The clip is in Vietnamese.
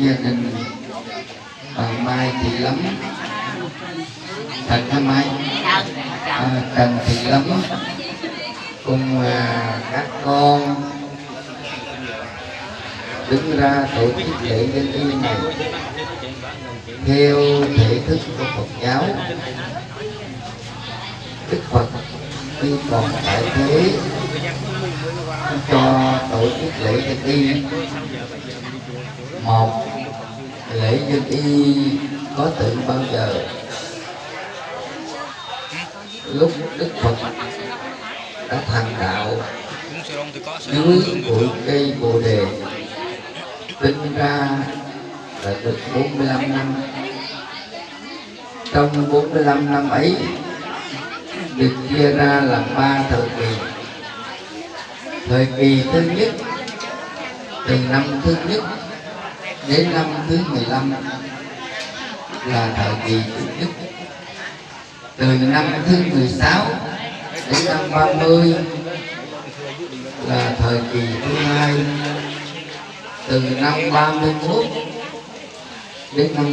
gia đình bà Mai Thị Lắm thật Hả Mai? À, Trần Thị Lắm cùng à, các con đứng ra tổ chức lễ dân y này theo thể thức của Phật giáo. Đức Phật khi còn tại thế cho tổ chức lễ dân y một dân y có tự bao giờ. Lúc đức phật đã thành đạo, dưới bụi cây bồ đề, sinh ra là được 45 năm. Trong 45 năm ấy, được chia ra làm ba thời kỳ. Thời kỳ thứ nhất, từ năm thứ nhất đến năm thứ 15 là thời kỳ chủ nhất từ năm thứ 16 đến năm 30 là thời kỳ thứ hai. Từ năm 31 đến năm